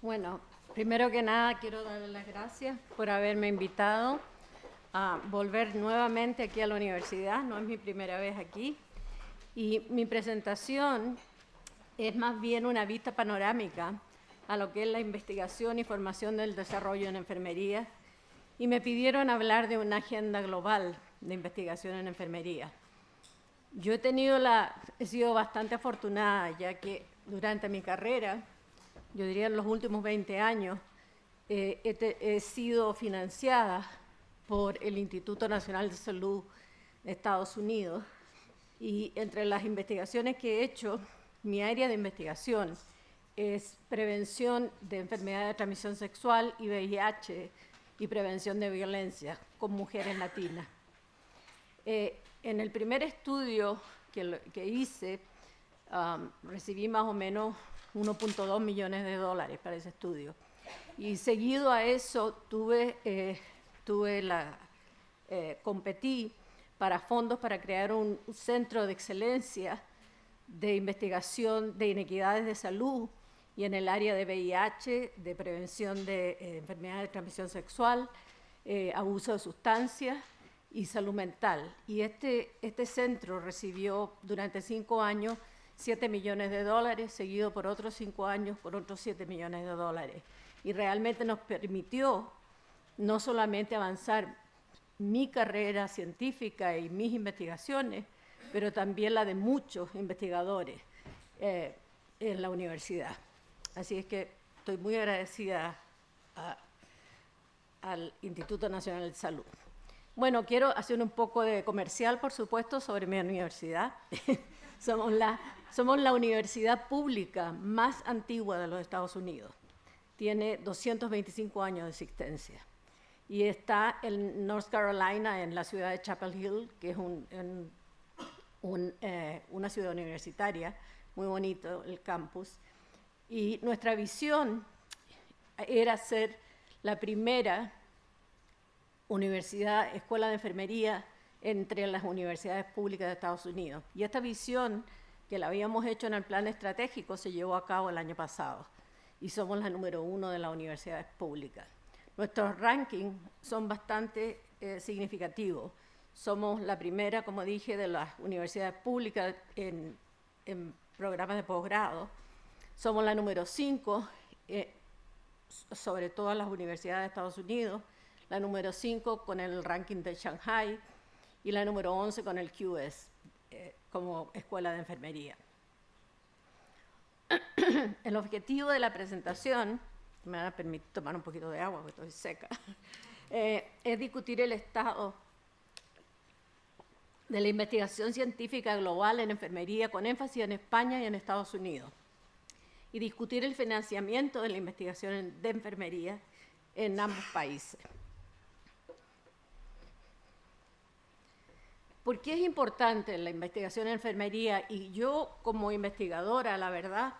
Bueno, primero que nada quiero darles las gracias por haberme invitado a volver nuevamente aquí a la universidad, no es mi primera vez aquí. Y mi presentación es más bien una vista panorámica a lo que es la investigación y formación del desarrollo en enfermería y me pidieron hablar de una agenda global de investigación en enfermería. Yo he, tenido la, he sido bastante afortunada ya que durante mi carrera, yo diría en los últimos 20 años, eh, he, sido financiada por el Instituto Nacional de Salud de Estados Unidos y entre las investigaciones que he hecho, mi área de investigación es prevención de enfermedades de transmisión sexual y VIH y prevención de violencia con mujeres latinas. Eh, en el primer estudio que, hice, recibí más o menos 1.2 millones de dólares para ese estudio. Y seguido a eso tuve eh, tuve la, eh, competí para fondos para crear un, centro de excelencia de investigación de inequidades de salud y en el área de VIH, de prevención de eh, enfermedades de transmisión sexual, eh, abuso de sustancias y salud mental. Y este, este centro recibió durante cinco años 7 millones de dólares, seguido por otros cinco años por otros 7 millones de dólares. Y realmente nos permitió no solamente avanzar mi carrera científica y mis investigaciones, pero también la de muchos investigadores eh, en la universidad. Así es que estoy muy agradecida al Instituto Nacional de Salud. Bueno, quiero hacer un poco de comercial, por supuesto, sobre mi universidad. somos, la, universidad pública más antigua de los Estados Unidos. Tiene 225 años de existencia y está en North Carolina, en la ciudad de Chapel Hill, que es eh, una ciudad universitaria, muy bonito el campus. Y nuestra visión era ser la primera universidad, escuela de enfermería entre las universidades públicas de Estados Unidos. Y esta visión, que la habíamos hecho en el plan estratégico, se llevó a cabo el año pasado. Y somos la número uno de las universidades públicas. Nuestros rankings son bastante eh, significativos. Somos la primera, como dije, de las universidades públicas en, programas de posgrado. Somos la número 5 eh, sobre todas las universidades de Estados Unidos, la número 5 con el ranking de Shanghai y la número 11 con el QS eh, como escuela de enfermería. el objetivo de la presentación me van a permitir tomar un poquito de agua porque estoy seca, eh, es discutir el estado de la investigación científica global en enfermería con énfasis en España y en Estados Unidos y discutir el financiamiento de la investigación de enfermería en ambos países. ¿Por qué es importante la investigación en enfermería? Y yo como investigadora, la verdad,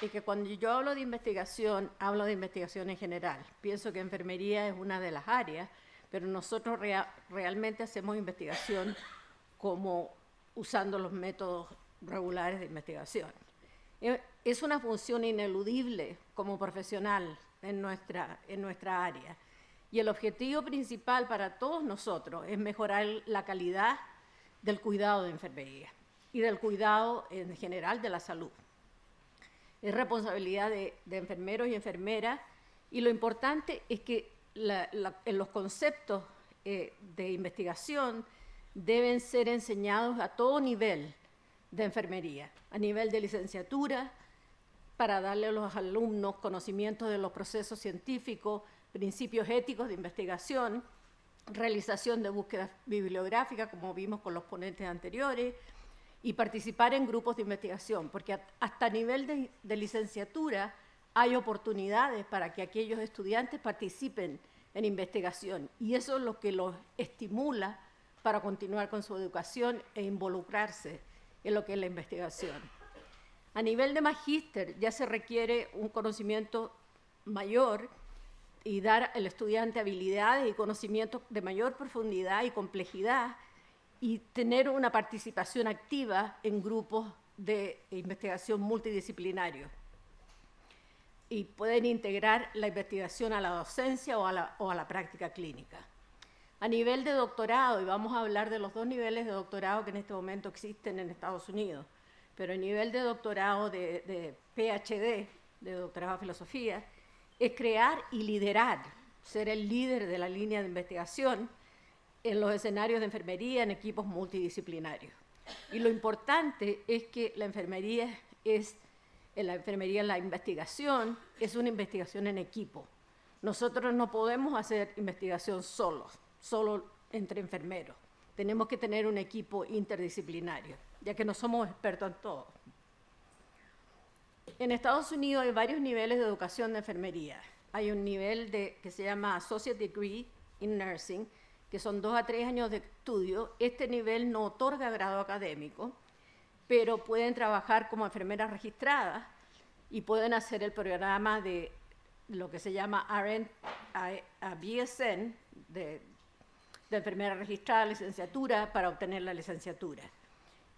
y que cuando yo hablo de investigación, hablo de investigación en general. Pienso que enfermería es una de las áreas, pero nosotros realmente hacemos investigación como usando los métodos regulares de investigación. E, es una función ineludible como profesional en nuestra, en nuestra área. Y el objetivo principal para todos nosotros es mejorar la calidad del cuidado de enfermería y del cuidado en general de la salud. Es responsabilidad de, enfermeros y enfermeras, y lo importante es que en los conceptos eh, de investigación deben ser enseñados a todo nivel de enfermería, a nivel de licenciatura, para darle a los alumnos conocimientos de los procesos científicos, principios éticos de investigación, realización de búsquedas bibliográficas, como vimos con los ponentes anteriores, y participar en grupos de investigación, porque hasta a nivel de, licenciatura hay oportunidades para que aquellos estudiantes participen en investigación y eso es lo que los estimula para continuar con su educación e involucrarse en lo que es la investigación. A nivel de magíster ya se requiere un conocimiento mayor y dar al estudiante habilidades y conocimientos de mayor profundidad y complejidad y tener una participación activa en grupos de investigación multidisciplinario. y pueden integrar la investigación a la docencia o a la, o a la práctica clínica. A nivel de doctorado, y vamos a hablar de los dos niveles de doctorado que en este momento existen en Estados Unidos, pero a nivel de doctorado de, PhD, de doctorado de filosofía, es crear y liderar, ser el líder de la línea de investigación en los escenarios de enfermería en equipos multidisciplinarios. Y lo importante es que la enfermería es, en la enfermería la investigación es una investigación en equipo. Nosotros no podemos hacer investigación solos, solo entre enfermeros. Tenemos que tener un equipo interdisciplinario, ya que no somos expertos en todo. En Estados Unidos hay varios niveles de educación de enfermería. Hay un nivel de, que se llama Associate Degree in Nursing, que son dos a tres años de estudio. Este nivel no otorga grado académico, pero pueden trabajar como enfermeras registradas y pueden hacer el programa de lo que se llama RN, BSN, de, de enfermera registrada, licenciatura, para obtener la licenciatura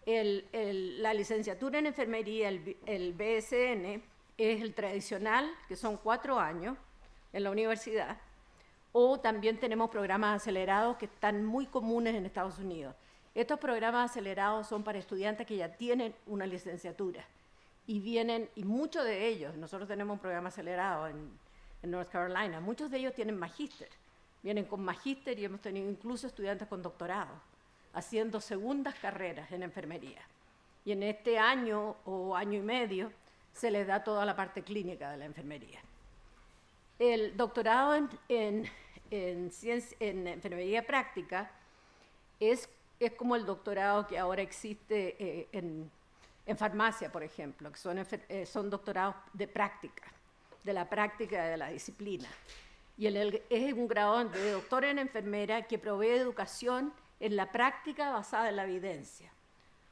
la licenciatura en enfermería, el, BSN, es el tradicional, que son cuatro años en la universidad, o también tenemos programas acelerados que están muy comunes en Estados Unidos. Estos programas acelerados son para estudiantes que ya tienen una licenciatura. Y vienen, y muchos de ellos, nosotros tenemos un programa acelerado en, en North Carolina, muchos de ellos tienen magíster, vienen con magíster y hemos tenido incluso estudiantes con doctorado haciendo segundas carreras en enfermería. Y en este año o año y medio se les da toda la parte clínica de la enfermería. El doctorado en, en, en, enfermería práctica es, es, como el doctorado que ahora existe eh, en, farmacia, por ejemplo, que son, eh, son doctorados de práctica, de la práctica de la disciplina. Y el, es un grado de doctor en enfermera que provee educación en la práctica basada en la evidencia.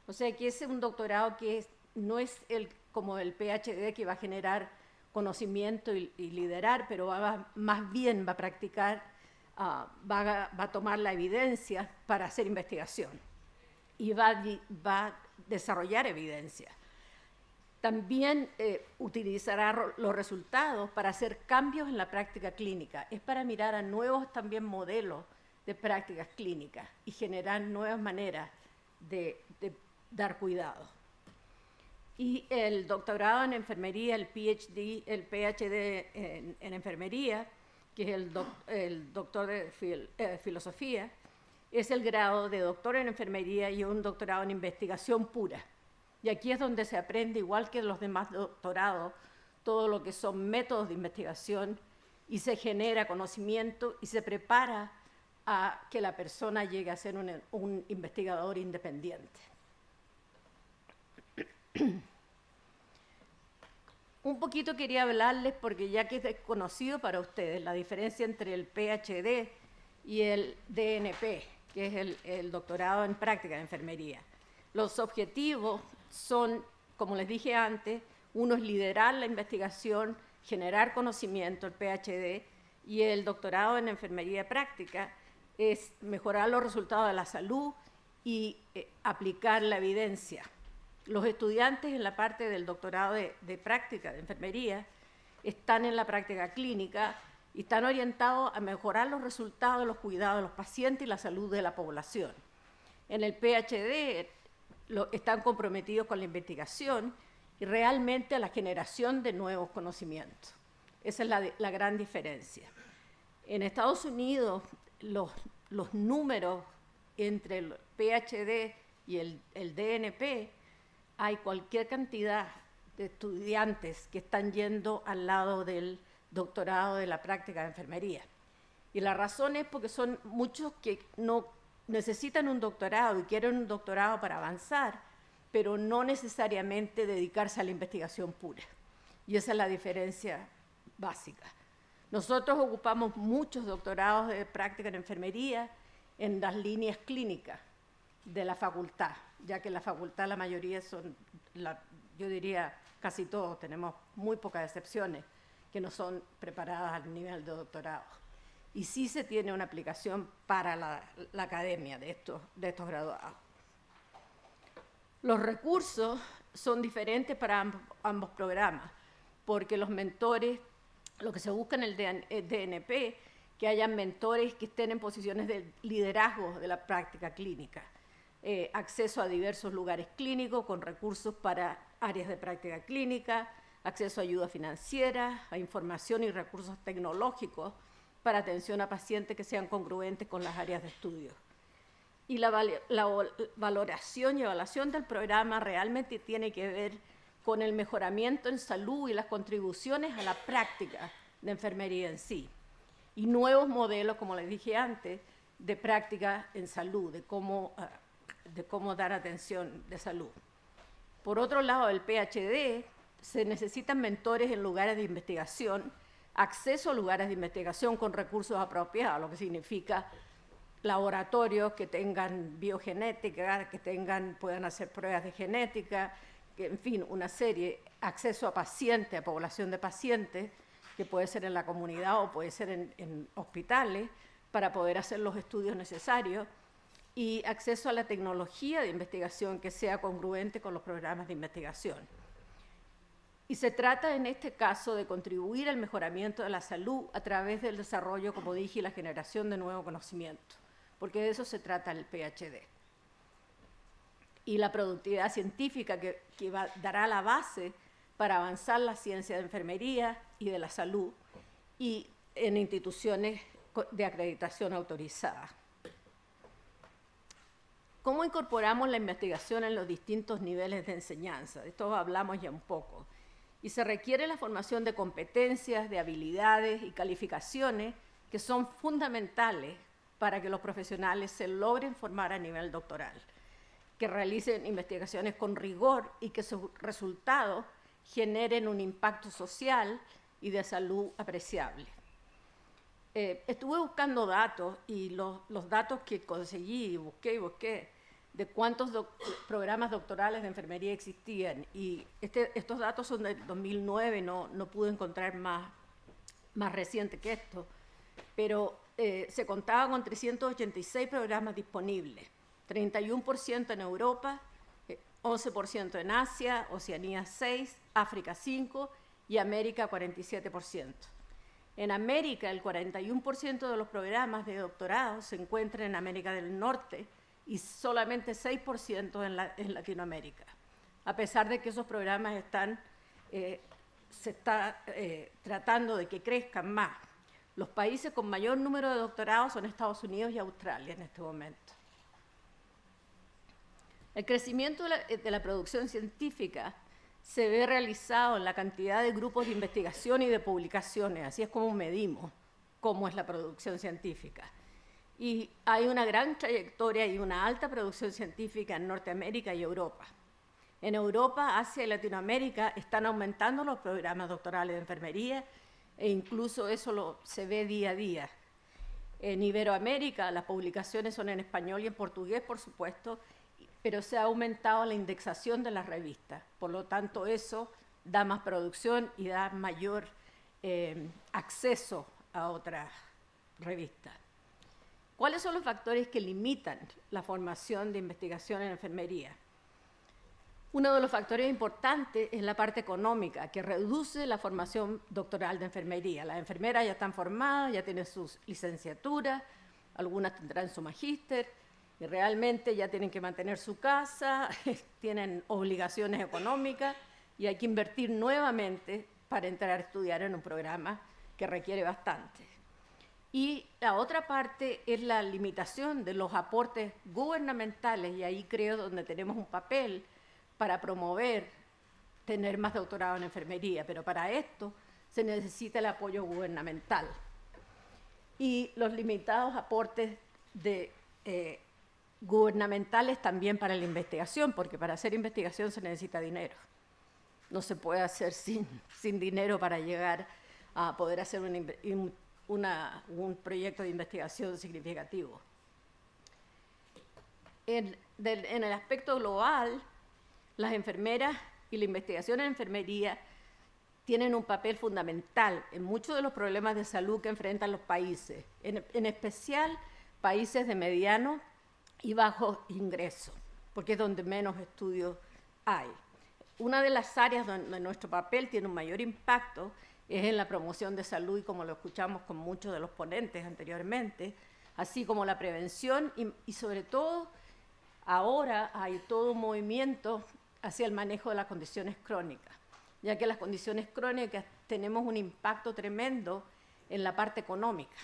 O sea que es un doctorado que no es el, como el PhD que va a generar conocimiento y, liderar, pero va, más bien va a practicar, ah, va, a, tomar la evidencia para hacer investigación y va, va a desarrollar evidencia. También eh, utilizará los resultados para hacer cambios en la práctica clínica. Es para mirar a nuevos también modelos de prácticas clínicas y generar nuevas maneras de, dar cuidado. Y el doctorado en enfermería, el PhD, el PhD en, enfermería, que es el, doctor de eh, filosofía, es el grado de doctor en enfermería y un doctorado en investigación pura. Y aquí es donde se aprende, igual que los demás doctorados, todo lo que son métodos de investigación y se genera conocimiento y se prepara a que la persona llegue a ser un, investigador independiente. un poquito quería hablarles, porque ya que es desconocido para ustedes, la diferencia entre el PhD y el DNP, que es el, el doctorado en práctica de enfermería. Los objetivos son, como les dije antes, uno es liderar la investigación, generar conocimiento, el PhD, y el doctorado en enfermería práctica es mejorar los resultados de la salud y eh, aplicar la evidencia. Los estudiantes en la parte del doctorado de, práctica de enfermería están en la práctica clínica y están orientados a mejorar los resultados de los cuidados de los pacientes y la salud de la población. En el PhD lo, están comprometidos con la investigación y realmente a la generación de nuevos conocimientos. Esa es la gran diferencia. En Estados Unidos los, los números entre el PhD y el, el DNP, hay cualquier cantidad de estudiantes que están yendo al lado del doctorado de la práctica de enfermería. Y la razón es porque son muchos que no necesitan un doctorado y quieren un doctorado para avanzar, pero no necesariamente dedicarse a la investigación pura. Y esa es la diferencia básica. Nosotros ocupamos muchos doctorados de práctica en enfermería en las líneas clínicas de la facultad, ya que la facultad la mayoría son, yo diría casi todos, tenemos muy pocas excepciones que no son preparadas al nivel de doctorado. Y sí se tiene una aplicación para la, academia de estos, de estos graduados. Los recursos son diferentes para ambos programas porque los mentores, lo que se busca en el DNP, que hayan mentores que estén en posiciones de liderazgo de la práctica clínica, eh, acceso a diversos lugares clínicos con recursos para áreas de práctica clínica, acceso a ayuda financiera, a información y recursos tecnológicos para atención a pacientes que sean congruentes con las áreas de estudio. Y la, valoración y evaluación del programa realmente tiene que ver con el mejoramiento en salud y las contribuciones a la práctica de enfermería en sí. Y nuevos modelos, como les dije antes, de práctica en salud, de cómo, ah, de cómo dar atención de salud. Por otro lado, el PhD se necesitan mentores en lugares de investigación, acceso a lugares de investigación con recursos apropiados, lo que significa laboratorios que tengan biogenética, que tengan, puedan hacer pruebas de genética, en fin, una serie, acceso a pacientes, a población de pacientes, que puede ser en la comunidad o puede ser en, hospitales, para poder hacer los estudios necesarios, y acceso a la tecnología de investigación que sea congruente con los programas de investigación. Y se trata en este caso de contribuir al mejoramiento de la salud a través del desarrollo, como dije, y la generación de nuevo conocimiento, porque de eso se trata el PhD. Y la productividad científica que, dará la base para avanzar la ciencia de enfermería y de la salud y en instituciones de acreditación autorizada. ¿Cómo incorporamos la investigación en los distintos niveles de enseñanza? De esto hablamos ya un poco y se requiere la formación de competencias, de habilidades y calificaciones que son fundamentales para que los profesionales se logren formar a nivel doctoral, que realicen investigaciones con rigor y que sus resultados generen un impacto social y de salud apreciable. Eh, estuve buscando datos y los, los datos que conseguí, busqué y busqué, de cuántos programas doctorales de enfermería existían. Y este, estos datos son del 2009, no, no pude encontrar más, más reciente que esto. Pero eh, se contaba con 386 programas disponibles, 31% en Europa, 11% eh, en Asia, Oceanía 6, África 5 y América 47%. En América, el 41% de los programas de doctorado se encuentran en América del Norte, y solamente 6% en, Latinoamérica, a pesar de que esos programas están, eh, se está eh, tratando de que crezcan más. Los países con mayor número de doctorados son Estados Unidos y Australia en este momento. El crecimiento de la, de la producción científica se ve realizado en la cantidad de grupos de investigación y de publicaciones, así es como medimos cómo es la producción científica. Y hay una gran trayectoria y una alta producción científica en Norteamérica y Europa. En Europa, Asia y Latinoamérica están aumentando los programas doctorales de enfermería e incluso eso lo, se ve día a día. En Iberoamérica las publicaciones son en español y en portugués, por supuesto, pero se ha aumentado la indexación de las revistas. Por lo tanto, eso da más producción y da mayor eh, acceso a otras revistas. ¿Cuáles son los factores que limitan la formación de investigación en enfermería? Uno de los factores importantes es la parte económica, que reduce la formación doctoral de enfermería. Las enfermeras ya están formadas, ya tienen sus licenciaturas, algunas tendrán su magíster, realmente ya tienen que mantener su casa, tienen obligaciones económicas, y hay que invertir nuevamente para entrar a estudiar en un programa que requiere bastante. Y la otra parte es la limitación de los aportes gubernamentales, y ahí creo donde tenemos un papel para promover tener más doctorado en enfermería, pero para esto se necesita el apoyo gubernamental. Y los limitados aportes de, eh, gubernamentales también para la investigación, porque para hacer investigación se necesita dinero. No se puede hacer sin, sin dinero para llegar a poder hacer un proyecto de investigación significativo. En, el aspecto global, las enfermeras y la investigación en enfermería tienen un papel fundamental en muchos de los problemas de salud que enfrentan los países, en, en especial países de mediano y bajo ingreso, porque es donde menos estudios hay. una de las áreas donde nuestro papel tiene un mayor impacto es en la promoción de salud y como lo escuchamos con muchos de los ponentes anteriormente, así como la prevención y, y sobre todo ahora hay todo un movimiento hacia el manejo de las condiciones crónicas, ya que las condiciones crónicas tenemos un impacto tremendo en la parte económica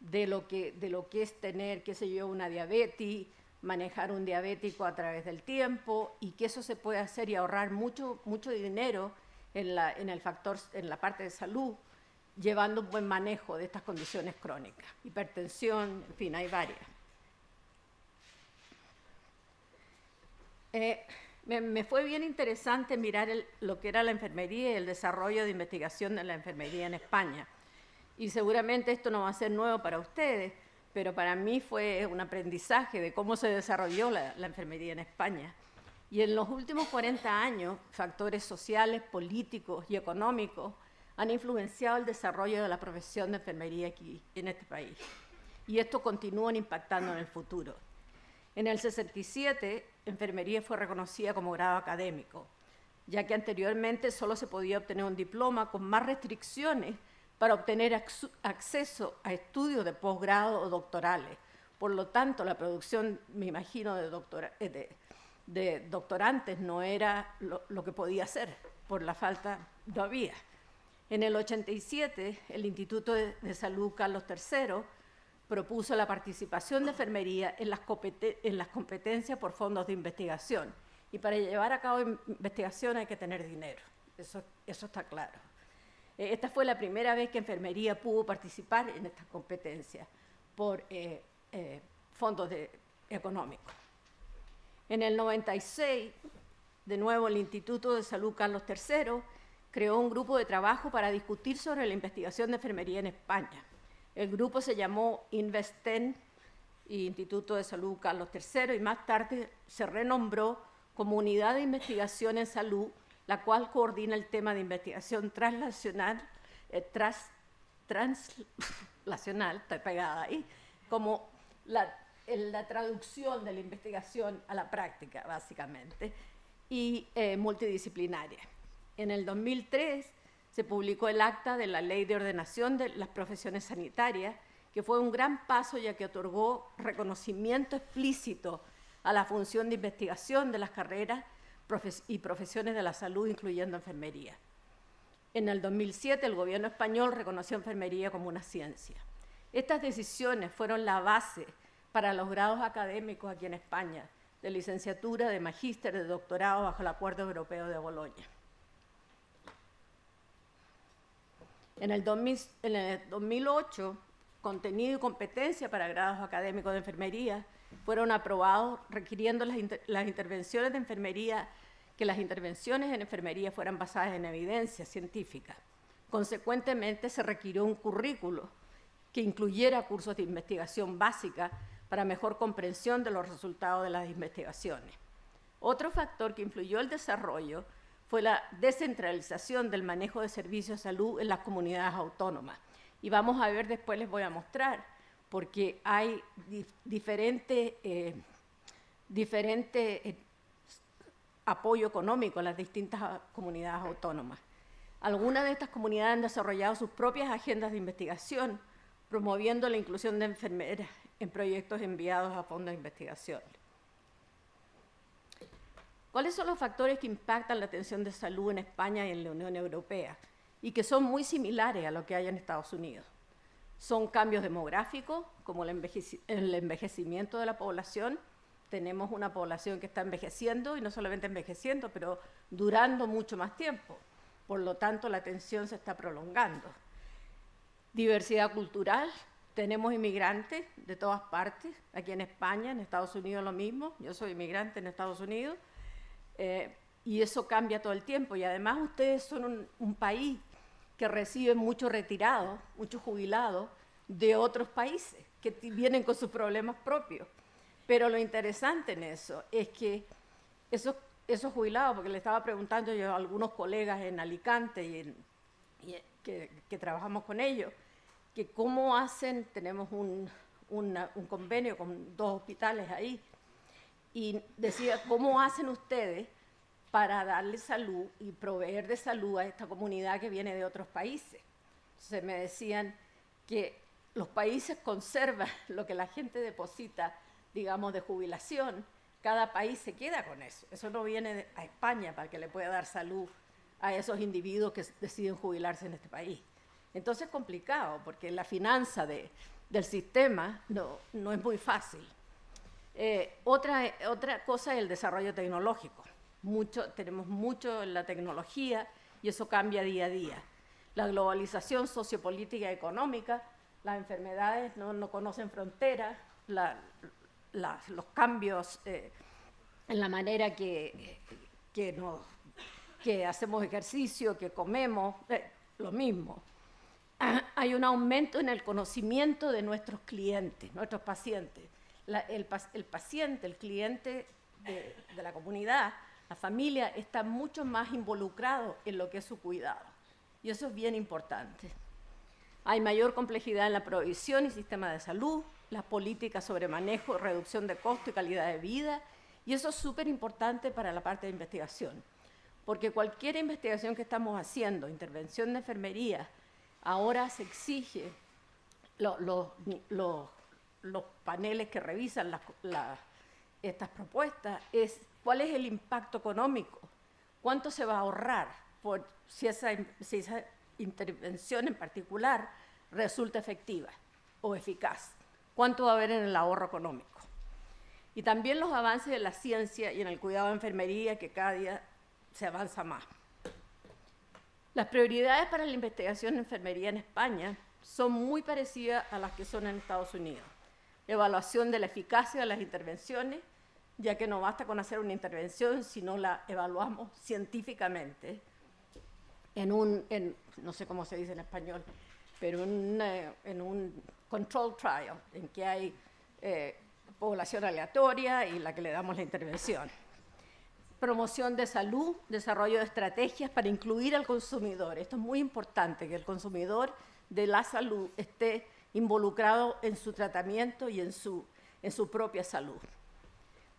de lo que, de lo que es tener, qué sé yo, una diabetes, manejar un diabético a través del tiempo y que eso se puede hacer y ahorrar mucho, mucho dinero en la, en el factor, en la parte de salud, llevando un buen manejo de estas condiciones crónicas, hipertensión, en fin, hay varias. Eh, me, me, fue bien interesante mirar lo que era la enfermería y el desarrollo de investigación de la enfermería en España. Y seguramente esto no va a ser nuevo para ustedes, pero para mí fue un aprendizaje de cómo se desarrolló la, enfermería en España. Y en los últimos 40 años, factores sociales, políticos y económicos han influenciado el desarrollo de la profesión de enfermería aquí en este país. Y esto continúa impactando en el futuro. En el 67, enfermería fue reconocida como grado académico, ya que anteriormente solo se podía obtener un diploma con más restricciones para obtener acceso a estudios de posgrado o doctorales. Por lo tanto, la producción, me imagino, de, doctora, eh, de, de doctorantes no era lo, que podía ser, por la falta, no había. En el 87, el Instituto de, de Salud Carlos III propuso la participación de enfermería en las, en las competencias por fondos de investigación. Y para llevar a cabo investigación hay que tener dinero, eso, eso está claro. Eh, esta fue la primera vez que enfermería pudo participar en estas competencias por eh, eh, fondos económicos. En el 96, de nuevo, el Instituto de Salud Carlos III creó un grupo de trabajo para discutir sobre la investigación de enfermería en España. El grupo se llamó Investen, Instituto de Salud Carlos III, y más tarde se renombró como Unidad de Investigación en Salud la cual coordina el tema de investigación translacional, eh, tras, translacional, pegada ahí, como la, la, traducción de la investigación a la práctica, básicamente, y eh, multidisciplinaria. En el 2003 se publicó el acta de la Ley de Ordenación de las Profesiones Sanitarias, que fue un gran paso ya que otorgó reconocimiento explícito a la función de investigación de las carreras y profesiones de la salud, incluyendo enfermería. En el 2007, el gobierno español reconoció enfermería como una ciencia. Estas decisiones fueron la base para los grados académicos aquí en España, de licenciatura, de magíster, de doctorado, bajo el Acuerdo Europeo de Boloña. En el, 2000, en el 2008, contenido y competencia para grados académicos de enfermería fueron aprobados requiriendo las, las intervenciones de enfermería, que las intervenciones en enfermería fueran basadas en evidencia científica. Consecuentemente, se requirió un currículo que incluyera cursos de investigación básica para mejor comprensión de los resultados de las investigaciones. Otro factor que influyó el desarrollo fue la descentralización del manejo de servicios de salud en las comunidades autónomas. Y vamos a ver, después les voy a mostrar, porque hay dif diferente, eh, eh, apoyo económico en las distintas comunidades autónomas. Algunas de estas comunidades han desarrollado sus propias agendas de investigación, promoviendo la inclusión de enfermeras en proyectos enviados a fondos de investigación. ¿Cuáles son los factores que impactan la atención de salud en España y en la Unión Europea y que son muy similares a lo que hay en Estados Unidos? Son cambios demográficos, como el, envejecimiento de la población. Tenemos una población que está envejeciendo, y no solamente envejeciendo, pero durando mucho más tiempo. Por lo tanto, la atención se está prolongando. Diversidad cultural. Tenemos inmigrantes de todas partes, aquí en España, en Estados Unidos lo mismo. Yo soy inmigrante en Estados Unidos. Eh, y eso cambia todo el tiempo. Y además ustedes son un país que reciben muchos retirados, muchos jubilados de otros países que vienen con sus problemas propios. Pero lo interesante en eso es que esos, jubilados, porque le estaba preguntando yo a algunos colegas en Alicante y, que, trabajamos con ellos, que cómo hacen, tenemos un convenio con dos hospitales ahí, y decía, ¿cómo hacen ustedes para darle salud y proveer de salud a esta comunidad que viene de otros países. Se me decían que los países conservan lo que la gente deposita, digamos, de jubilación, cada país se queda con eso. Eso no viene a España para que le pueda dar salud a esos individuos que deciden jubilarse en este país. Entonces es complicado, porque la finanza del sistema no, no es muy fácil. Eh, otra, otra cosa es el desarrollo tecnológico. Tenemos mucho en la tecnología y eso cambia día a día. La globalización sociopolítica y económica, las enfermedades no, no conocen fronteras, los cambios eh, en la manera que, hacemos ejercicio, que comemos, eh, lo mismo. Hay un aumento en el conocimiento de nuestros clientes, nuestros pacientes el, paciente, el cliente de, la comunidad, la familia, está mucho más involucrado en lo que es su cuidado. Y eso es bien importante. Hay mayor complejidad en la provisión y sistema de salud, las políticas sobre manejo, reducción de costo y calidad de vida, y eso es súper importante para la parte de investigación, porque cualquier investigación que estamos haciendo, intervención de enfermería, ahora se exige los paneles que revisan estas propuestas es cuál es el impacto económico, cuánto se va a ahorrar si, esa, esa intervención en particular resulta efectiva o eficaz, cuánto va a haber en el ahorro económico. Y también los avances de la ciencia y en el cuidado de enfermería, que cada día se avanza más. Las prioridades para la investigación en enfermería en España son muy parecidas a las que son en Estados Unidos evaluación de la eficacia de las intervenciones, ya que no basta con hacer una intervención si no la evaluamos científicamente en un, no sé cómo se dice en español, pero en, un control trial, en que hay eh, población aleatoria y la que le damos la intervención. Promoción de salud, desarrollo de estrategias para incluir al consumidor. Esto es muy importante, que el consumidor de la salud esté involucrado en su tratamiento y en su, en su propia salud.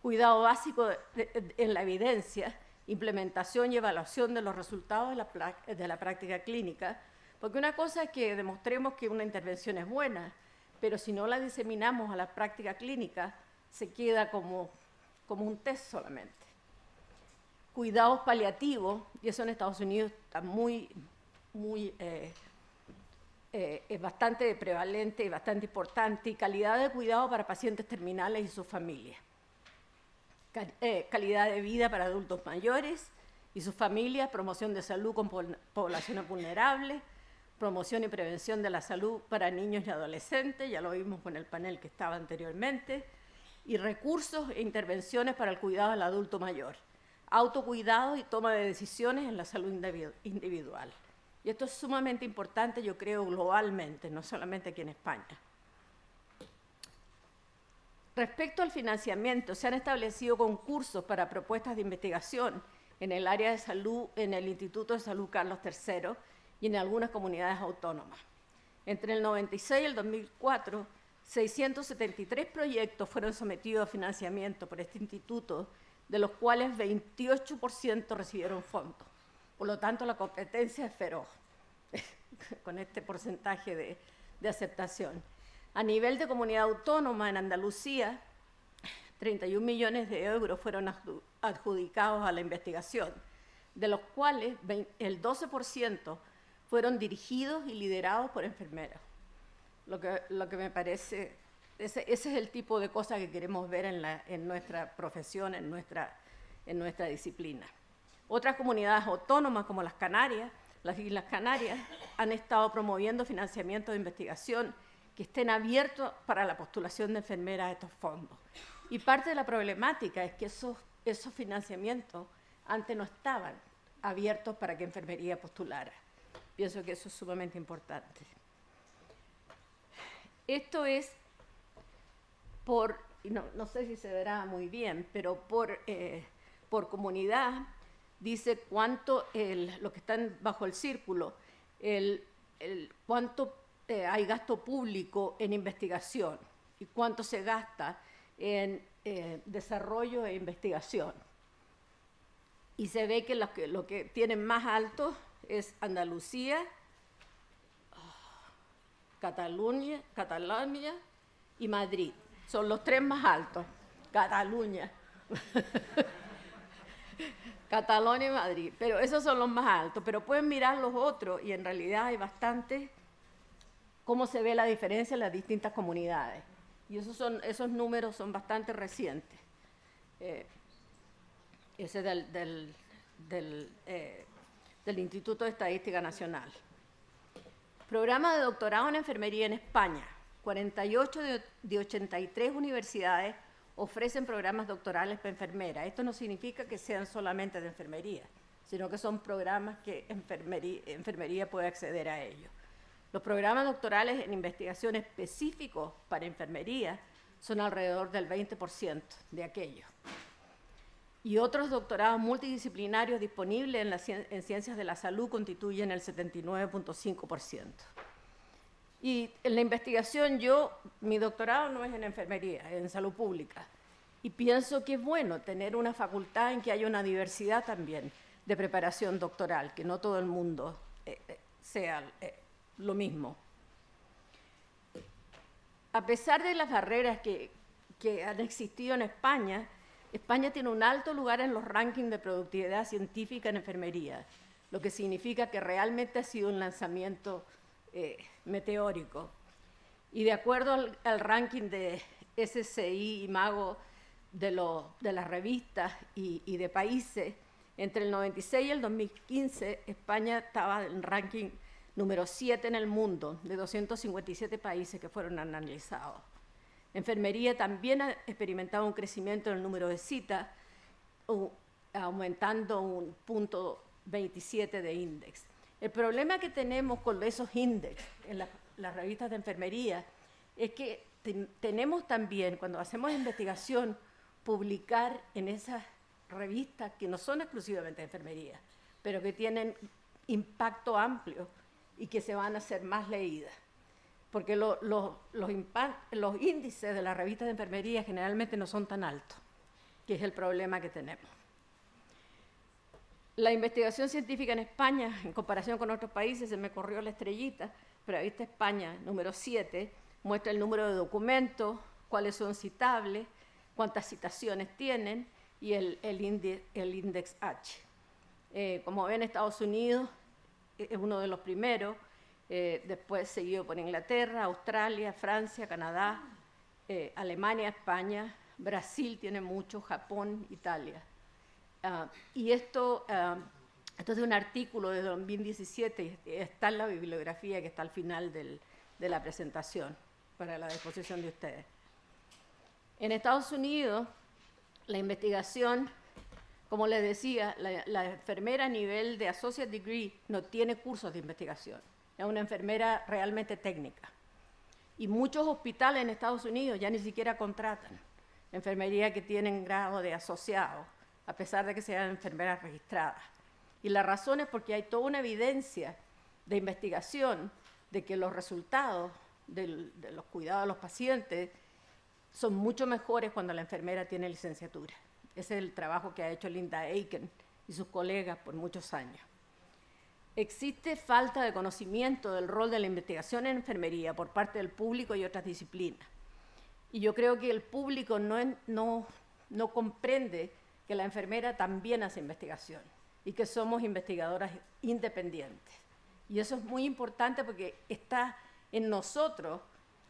Cuidado básico en la evidencia, implementación y evaluación de los resultados de la, práctica clínica, porque una cosa es que demostremos que una intervención es buena, pero si no la diseminamos a la práctica clínica, se queda como, como un test solamente. Cuidados paliativos, y eso en Estados Unidos está muy, muy eh, eh, es bastante prevalente y bastante importante, y calidad de cuidado para pacientes terminales y sus familias. Eh, calidad de vida para adultos mayores y sus familias, promoción de salud con poblaciones vulnerables, promoción y prevención de la salud para niños y adolescentes, ya lo vimos con el panel que estaba anteriormente, y recursos e intervenciones para el cuidado del adulto mayor, autocuidado y toma de decisiones en la salud individual. Y esto es sumamente importante, yo creo, globalmente, no solamente aquí en España. Respecto al financiamiento, se han establecido concursos para propuestas de investigación en el área de salud, en el Instituto de Salud Carlos III y en algunas comunidades autónomas. Entre el 96 y el 2004, 673 proyectos fueron sometidos a financiamiento por este instituto, de los cuales 28% recibieron fondos. Por lo tanto, la competencia es feroz con este porcentaje de, de aceptación. A nivel de comunidad autónoma, en Andalucía, 31 millones de euros fueron adjudicados a la investigación, de los cuales el 12% fueron dirigidos y liderados por enfermeros. Lo que, lo que me parece, ese, ese, es el tipo de cosas que queremos ver en, la, en nuestra profesión, en nuestra, en nuestra disciplina. Otras comunidades autónomas, como las Canarias, las Islas Canarias, han estado promoviendo financiamiento de investigación que estén abiertos para la postulación de enfermeras a estos fondos. Y parte de la problemática es que esos, esos financiamientos antes no estaban abiertos para que enfermería postulara. Pienso que eso es sumamente importante. Esto es por, no, no sé si se verá muy bien, pero por, eh, por comunidad dice cuánto, el, lo que están bajo el círculo, el, el cuánto eh, hay gasto público en investigación y cuánto se gasta en eh, desarrollo e investigación. y se ve que lo que, lo que tienen más alto es Andalucía, Cataluña, Cataluña y Madrid. Son los tres más altos. Cataluña. Cataluña y Madrid. Pero esos son los más altos. Pero pueden mirar los otros y en realidad hay bastante cómo se ve la diferencia en las distintas comunidades. Y esos, son, esos números son bastante recientes. Eh, ese del, eh, del Instituto de Estadística Nacional. Programa de doctorado en enfermería en España. 48 de, de 83 universidades ofrecen programas doctorales para enfermeras. Esto no significa que sean solamente de enfermería, sino que son programas que enfermería, enfermería puede acceder a ellos. Los programas doctorales en investigación específicos para enfermería son alrededor del 20% de aquellos. Y otros doctorados multidisciplinarios disponibles en, ciencias de la salud constituyen el 79.5%. Y en la investigación yo, mi doctorado no es en enfermería, es en salud pública. Y pienso que es bueno tener una facultad en que haya una diversidad también de preparación doctoral, que no todo el mundo eh, eh sea eh, lo mismo. A pesar de las barreras que, han existido en España, España tiene un alto lugar en los rankings de productividad científica en enfermería, lo que significa que realmente ha sido un lanzamiento eh, meteórico. Y de acuerdo al, ranking de SCI y Mago de las revistas y, y, de países, entre el 96 y el 2015 España estaba en ranking número 7 en el mundo, de 257 países que fueron analizados. Enfermería también ha experimentado un crecimiento en el número de citas, aumentando un punto 27 de índice. El problema que tenemos con esos índices en la, las revistas de enfermería es que ten, tenemos también, cuando hacemos investigación, publicar en esas revistas que no son exclusivamente de enfermería, pero que tienen impacto amplio y que se van a hacer más leídas. Porque lo, los, los índices de las revistas de enfermería generalmente no son tan altos, que es el problema que tenemos. La investigación científica en España, en comparación con otros países, se me corrió la estrellita, pero ahí está España, número 7, muestra el número de documentos, cuáles son citables, cuántas citaciones tienen y el, el, índice, el index H. Eh, como ven, Estados Unidos es uno de los primeros, eh, después seguido por Inglaterra, Australia, Francia, Canadá, eh, Alemania, España, Brasil tiene mucho, Japón, Italia. Uh, y esto, uh, es un artículo de 2017, está en la bibliografía que está al final del, de la presentación para la disposición de ustedes. En Estados Unidos, la investigación como les decía, la, enfermera a nivel de associate degree no tiene cursos de investigación. Es una enfermera realmente técnica. Y muchos hospitales en Estados Unidos ya ni siquiera contratan enfermería que tienen grado de asociado, a pesar de que sean enfermeras registradas. Y la razón es porque hay toda una evidencia de investigación de que los resultados de los cuidados de los pacientes son mucho mejores cuando la enfermera tiene licenciatura. Es el trabajo que ha hecho Linda Aiken y sus colegas por muchos años. Existe falta de conocimiento del rol de la investigación en enfermería por parte del público y otras disciplinas. Y yo creo que el público no, no, no comprende que la enfermera también hace investigación y que somos investigadoras independientes. Y eso es muy importante porque está en nosotros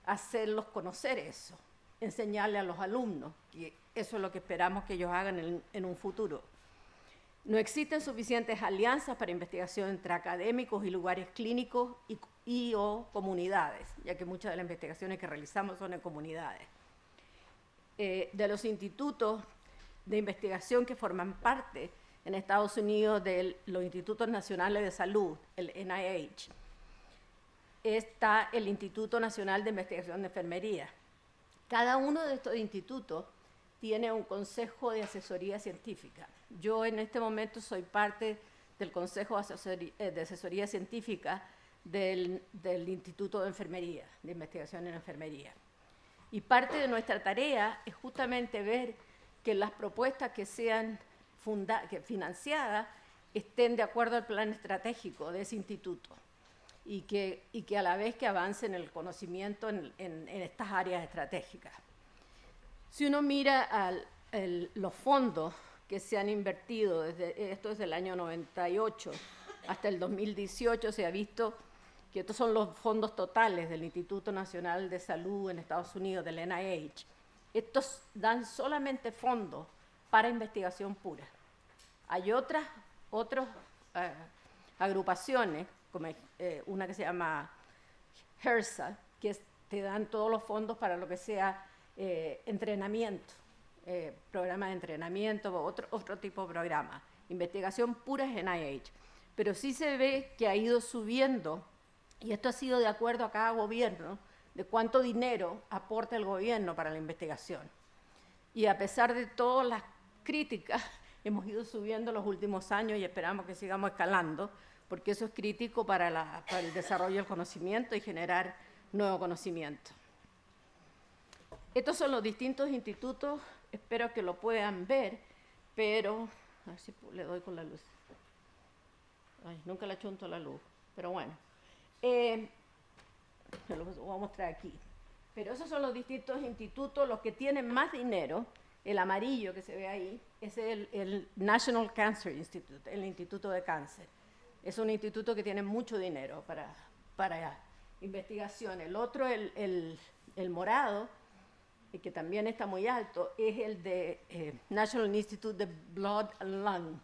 hacerlos conocer eso, enseñarle a los alumnos que eso es lo que esperamos que ellos hagan en, un futuro. No existen suficientes alianzas para investigación entre académicos y lugares clínicos y, y, o comunidades, ya que muchas de las investigaciones que realizamos son en comunidades. Eh, de los institutos de investigación que forman parte en Estados Unidos de los Institutos Nacionales de Salud, el NIH, está el Instituto Nacional de Investigación de Enfermería. Cada uno de estos institutos tiene un consejo de asesoría científica. Yo en este momento soy parte del Consejo de Asesoría, eh, asesoría Científica del, Instituto de Enfermería, de Investigación en Enfermería. Y parte de nuestra tarea es justamente ver que las propuestas que sean financiadas estén de acuerdo al plan estratégico de ese instituto y que, y que a la vez que avancen el conocimiento en, estas áreas estratégicas. Si uno mira los fondos que se han invertido, desde, esto es del año 98 hasta el 2018, se ha visto que estos son los fondos totales del Instituto Nacional de Salud en Estados Unidos, del NIH. Estos dan solamente fondos para investigación pura. Hay otras otras eh, agrupaciones, como eh, una que se llama HERSA, que te dan todos los fondos para lo que sea eh, entrenamiento, programa de entrenamiento otro, otro tipo de programa. Investigación pura es NIH. Pero sí se ve que ha ido subiendo, y esto ha sido de acuerdo a cada gobierno, de cuánto dinero aporta el gobierno para la investigación. Y a pesar de todas las críticas, hemos ido subiendo los últimos años y esperamos que sigamos escalando, porque eso es crítico para, el desarrollo del conocimiento y generar nuevo conocimiento. Estos son los distintos institutos, espero que lo puedan ver, pero, a ver si le doy con la luz. Ay, nunca le chunto la luz, pero bueno. Eh, lo voy a mostrar aquí. Pero esos son los distintos institutos, los que tienen más dinero, el amarillo que se ve ahí es el, National Cancer Institute, el Instituto de Cáncer. Es un instituto que tiene mucho dinero para, para investigación. El otro, el, el morado, que también está muy alto, es el de eh, National Institute de Blood and Lung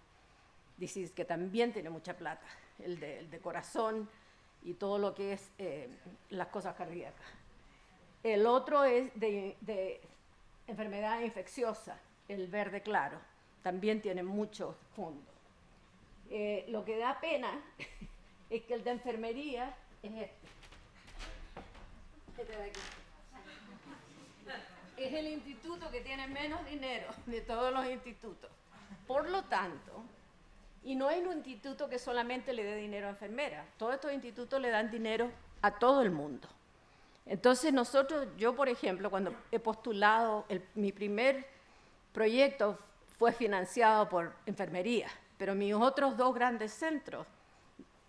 Disease, que también tiene mucha plata, el de, corazón y todo lo que es eh, las cosas cardíacas. El otro es de, enfermedad infecciosa, el verde claro, también tiene mucho fondo. Eh, lo que da pena es que el de enfermería es este. Este de aquí. Es el instituto que tiene menos dinero de todos los institutos. Por lo tanto, y no es un instituto que solamente le dé dinero a enfermeras, todos estos institutos le dan dinero a todo el mundo. Entonces nosotros, yo por ejemplo, cuando he postulado, mi primer proyecto fue financiado por enfermería, pero mis otros dos grandes centros,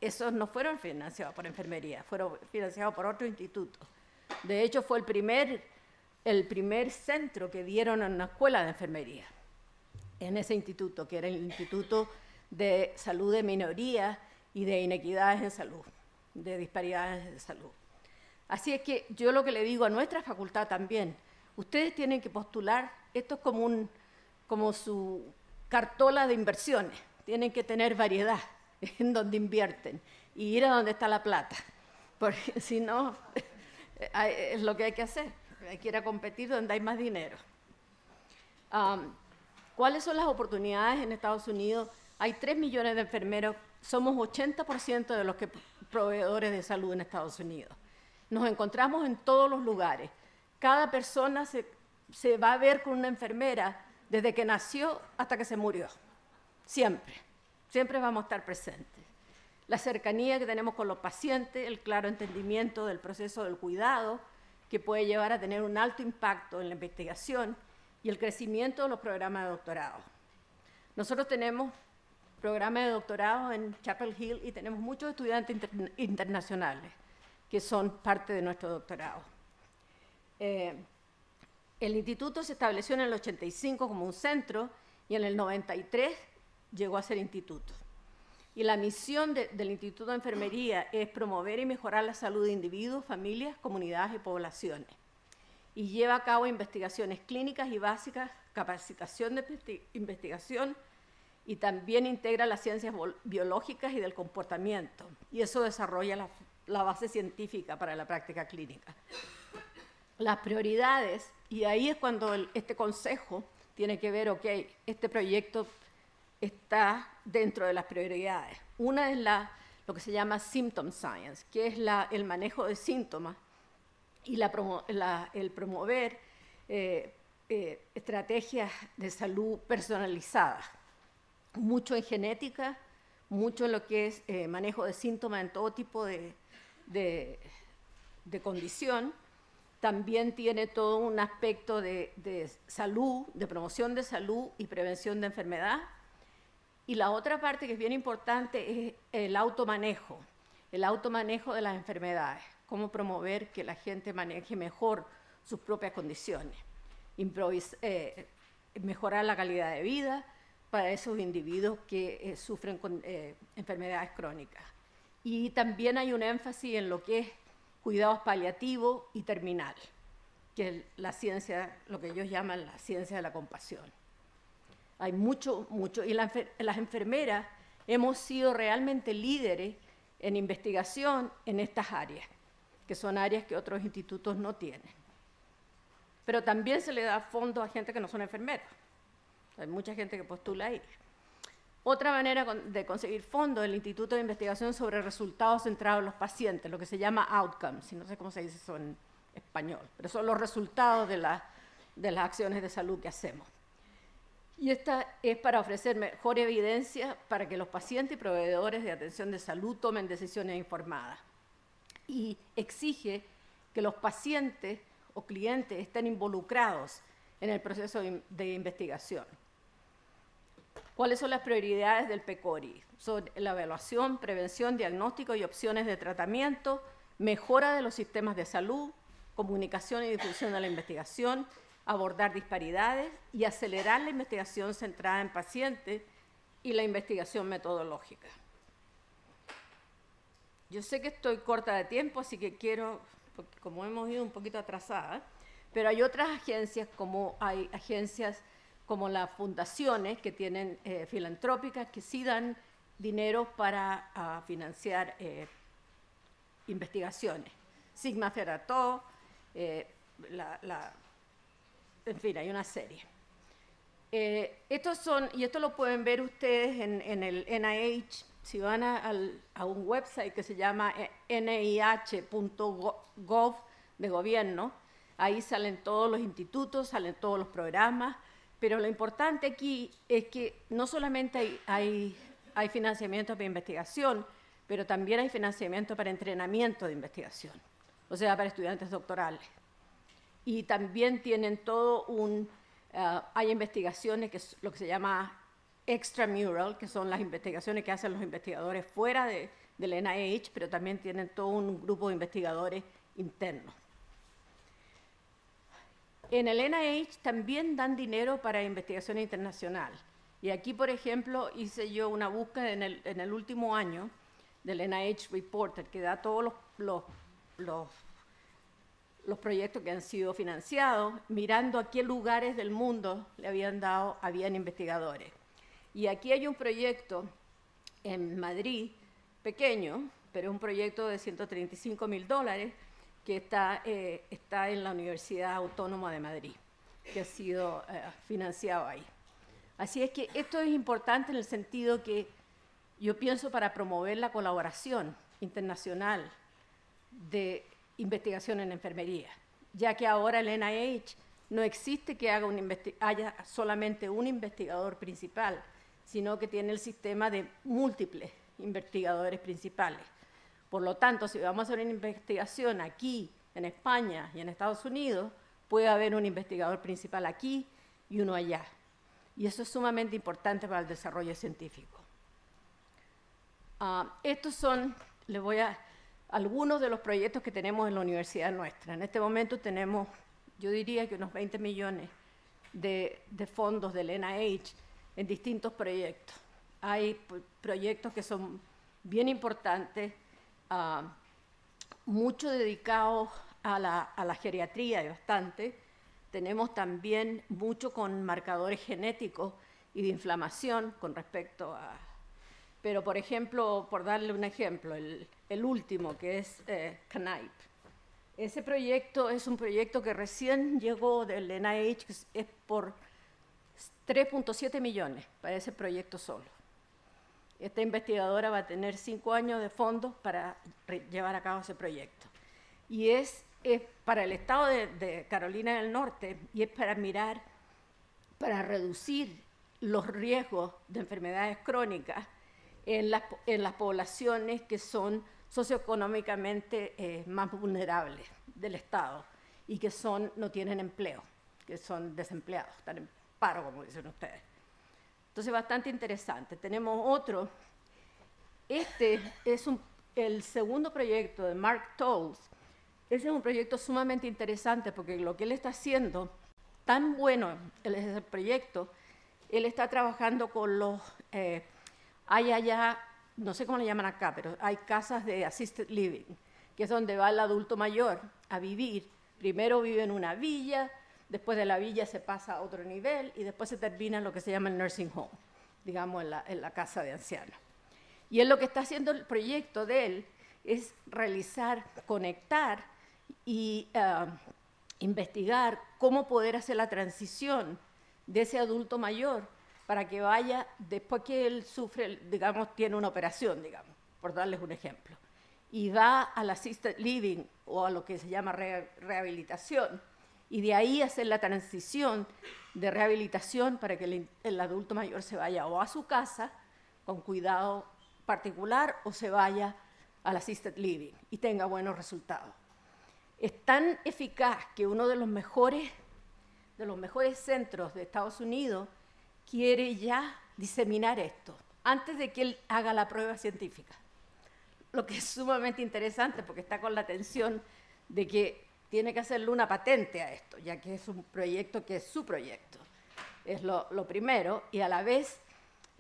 esos no fueron financiados por enfermería, fueron financiados por otro instituto. De hecho, fue el primer, el primer centro que dieron en una escuela de enfermería, en ese instituto, que era el Instituto de Salud de Minorías y de Inequidades en Salud, de disparidades de salud. Así es que yo lo que le digo a nuestra facultad también, ustedes tienen que postular, esto es como, un, como su cartola de inversiones, tienen que tener variedad en donde invierten y ir a donde está la plata, porque si no, es lo que hay que hacer, hay que ir a competir donde hay más dinero. ¿Cuáles son las oportunidades en Estados Unidos? Hay 3 millones de enfermeros, somos 80% de los que proveedores de salud en Estados Unidos. Nos encontramos en todos los lugares. Cada persona se, va a ver con una enfermera desde que nació hasta que se murió. Siempre. Siempre vamos a estar presentes. La cercanía que tenemos con los pacientes, el claro entendimiento del proceso del cuidado, que puede llevar a tener un alto impacto en la investigación y el crecimiento de los programas de doctorado. Nosotros tenemos programas de doctorado en Chapel Hill y tenemos muchos estudiantes internacionales que son parte de nuestro doctorado. Eh, el instituto se estableció en el 85 como un centro y en el 93 llegó a ser instituto. Y la misión del Instituto de Enfermería es promover y mejorar la salud de individuos, familias, comunidades y poblaciones. Y lleva a cabo investigaciones clínicas y básicas, capacitación de investigación y también integra las ciencias biológicas y del comportamiento. Y eso desarrolla la la base científica para la práctica clínica. Las prioridades, y ahí es cuando este consejo tiene que ver, ok, este proyecto está dentro de las prioridades. Una es la, lo que se llama symptom science, que es la, el manejo de síntomas y la, el promover eh, eh, estrategias de salud personalizadas, mucho en genética, mucho en lo que es eh, manejo de síntomas en todo tipo de, de, condición, también tiene todo un aspecto de, salud, de promoción de salud y prevención de enfermedad, Y la otra parte que es bien importante es el automanejo, el automanejo de las enfermedades, cómo promover que la gente maneje mejor sus propias condiciones, eh, mejorar la calidad de vida para esos individuos que eh, sufren con eh, enfermedades crónicas. Y también hay un énfasis en lo que es cuidados paliativos y terminal, que es la ciencia, lo que ellos llaman la ciencia de la compasión. Hay mucho, mucho, y las enfermeras hemos sido realmente líderes en investigación en estas áreas, que son áreas que otros institutos no tienen. Pero también se le da fondos a gente que no son enfermeras. Hay mucha gente que postula ahí. Otra manera de conseguir fondos es el Instituto de Investigación sobre Resultados Centrados en los Pacientes, lo que se llama outcomes, no sé cómo se dice eso en español, pero son los resultados de, de las acciones de salud que hacemos. Y esta es para ofrecer mejor evidencia para que los pacientes y proveedores de atención de salud tomen decisiones informadas. Y exige que los pacientes o clientes estén involucrados en el proceso de investigación. ¿Cuáles son las prioridades del PECORI? Son la evaluación, prevención, diagnóstico y opciones de tratamiento, mejora de los sistemas de salud, comunicación y difusión de la investigación, abordar disparidades y acelerar la investigación centrada en pacientes y la investigación metodológica. Yo sé que estoy corta de tiempo, así que quiero, como hemos ido un poquito atrasada, pero hay otras agencias, como hay agencias como las fundaciones que tienen eh, filantrópicas, que sí dan dinero para ah, financiar eh, investigaciones. Sigma Cerató, eh, la en fin, hay una serie. Eh, estos son, y esto lo pueden ver ustedes en, el NIH, si van a, un website que se llama eh, nih.gov de gobierno, ahí salen todos los institutos, salen todos los programas, pero lo importante aquí es que no solamente hay, hay financiamiento para investigación, pero también hay financiamiento para entrenamiento de investigación, o sea, para estudiantes doctorales y también tienen todo un, eh, hay investigaciones que es lo que se llama extramural, que son las investigaciones que hacen los investigadores fuera de, del NIH, pero también tienen todo un grupo de investigadores internos. En el NIH también dan dinero para investigación internacional. Y aquí, por ejemplo, hice yo una búsqueda en el, en el último año del NIH Reporter, que da todos los, los, los los proyectos que han sido financiados, mirando a qué lugares del mundo le habían dado, habían investigadores. Y aquí hay un proyecto en Madrid, pequeño, pero un proyecto de 135 mil dólares, que está, eh, está en la Universidad Autónoma de Madrid, que ha sido eh, financiado ahí. Así es que esto es importante en el sentido que yo pienso para promover la colaboración internacional de investigación en enfermería, ya que ahora el NIH no existe que haga un haya solamente un investigador principal, sino que tiene el sistema de múltiples investigadores principales. Por lo tanto, si vamos a hacer una investigación aquí, en España y en Estados Unidos, puede haber un investigador principal aquí y uno allá. Y eso es sumamente importante para el desarrollo científico. Ah, estos son, les voy a algunos de los proyectos que tenemos en la universidad nuestra. En este momento tenemos, yo diría que unos 20 millones de, fondos del NIH en distintos proyectos. Hay proyectos que son bien importantes, uh, mucho dedicados a la, geriatría y bastante. Tenemos también mucho con marcadores genéticos y de inflamación con respecto a pero, por ejemplo, por darle un ejemplo, el, último, que es eh, Ese proyecto es un proyecto que recién llegó del NIH, es por 3.7 millones para ese proyecto solo. Esta investigadora va a tener cinco años de fondos para llevar a cabo ese proyecto. Y es, es para el estado de, de, Carolina del Norte y es para mirar, para reducir los riesgos de enfermedades crónicas en las, en las poblaciones que son socioeconómicamente eh, más vulnerables del Estado y que son, no tienen empleo, que son desempleados, están en paro, como dicen ustedes. Entonces, bastante interesante. Tenemos otro. Este es el segundo proyecto de Mark Tolles. Ese es un proyecto sumamente interesante porque lo que él está haciendo, tan bueno es el proyecto, él está trabajando con los... Eh, hay allá, no sé cómo le llaman acá, pero hay casas de assisted living, que es donde va el adulto mayor a vivir. Primero vive en una villa, después de la villa se pasa a otro nivel y después se termina en lo que se llama el nursing home, digamos, en la, casa de ancianos. Y él lo que está haciendo el proyecto de él es realizar, conectar y eh, investigar cómo poder hacer la transición de ese adulto mayor para que vaya, después que él sufre, digamos, tiene una operación, digamos, por darles un ejemplo, y va al assisted living o a lo que se llama rehabilitación, y de ahí hacer la transición de rehabilitación para que el, adulto mayor se vaya o a su casa con cuidado particular o se vaya al assisted living y tenga buenos resultados. Es tan eficaz que uno de los mejores, de los mejores centros de Estados Unidos quiere ya diseminar esto antes de que él haga la prueba científica. Lo que es sumamente interesante porque está con la tensión de que tiene que hacerle una patente a esto, ya que es un proyecto que es su proyecto. Es lo, primero, y a la vez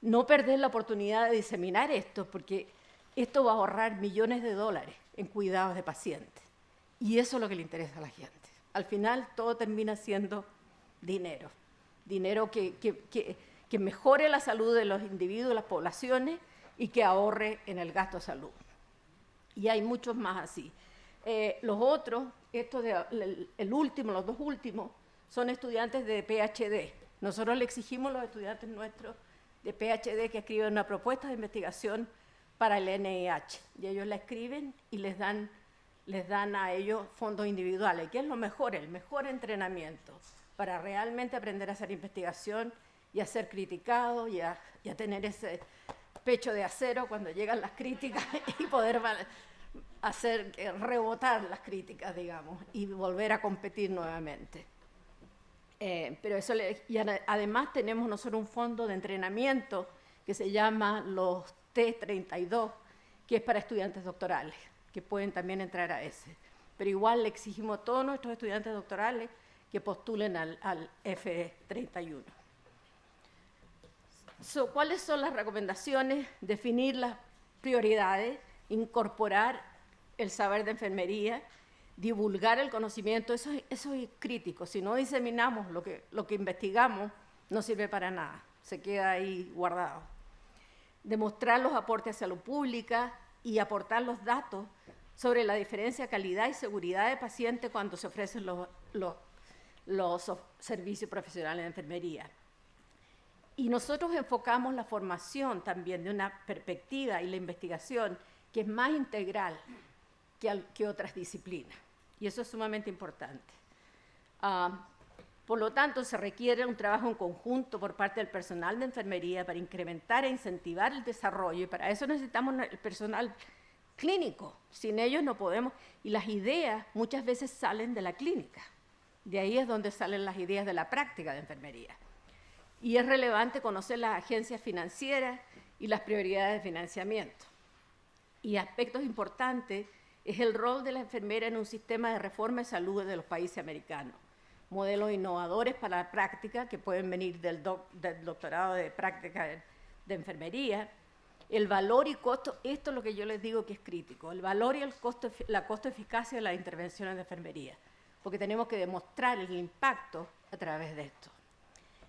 no perder la oportunidad de diseminar esto, porque esto va a ahorrar millones de dólares en cuidados de pacientes. Y eso es lo que le interesa a la gente. Al final todo termina siendo dinero dinero que, que, mejore la salud de los individuos, las poblaciones y que ahorre en el gasto de salud. Y hay muchos más así. Eh, los otros, esto de, el, último, los dos últimos, son estudiantes de PhD. Nosotros le exigimos a los estudiantes nuestros de PhD que escriban una propuesta de investigación para el NIH. Y ellos la escriben y les dan, les dan a ellos fondos individuales, que es lo mejor, el mejor entrenamiento para realmente aprender a hacer investigación y a ser criticado y a, tener ese pecho de acero cuando llegan las críticas y poder hacer eh, rebotar las críticas, digamos, y volver a competir nuevamente. Eh, pero eso y además tenemos nosotros un fondo de entrenamiento que se llama los T32, que es para estudiantes doctorales, que pueden también entrar a ese. Pero igual le exigimos a todos nuestros estudiantes doctorales que postulen al, F31. ¿Cuáles son las recomendaciones? Definir las prioridades, incorporar el saber de enfermería, divulgar el conocimiento, eso, es crítico. Si no diseminamos lo que, investigamos, no sirve para nada, se queda ahí guardado. Demostrar los aportes a salud pública y aportar los datos sobre la diferencia de calidad y seguridad de paciente cuando se ofrecen los los servicios profesionales de enfermería. Y nosotros enfocamos la formación también de una perspectiva y la investigación que es más integral que, que otras disciplinas. Y eso es sumamente importante. Ah, por lo tanto, se requiere un trabajo en conjunto por parte del personal de enfermería para incrementar e incentivar el desarrollo. Y para eso necesitamos el personal clínico. Sin ellos no podemos. Y las ideas muchas veces salen de la clínica. De ahí es donde salen las ideas de la práctica de enfermería. Y es relevante conocer las agencias financieras y las prioridades de financiamiento. Y aspectos importantes es el rol de la enfermera en un sistema de reforma de salud de los países americanos. Modelos innovadores para la práctica que pueden venir del, doctorado de práctica de, enfermería. El valor y costo, esto es lo que yo les digo que es crítico, el valor y el costo, la costo-eficacia de las intervenciones de enfermería porque tenemos que demostrar el impacto a través de esto.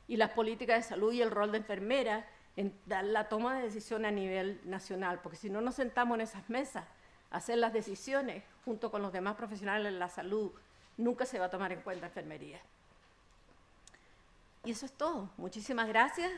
Y las políticas de salud y el rol de enfermera en la toma de decisiones a nivel nacional, porque si no nos sentamos en esas mesas a hacer las decisiones junto con los demás profesionales de la salud, nunca se va a tomar en cuenta enfermería. Y eso es todo. Muchísimas gracias.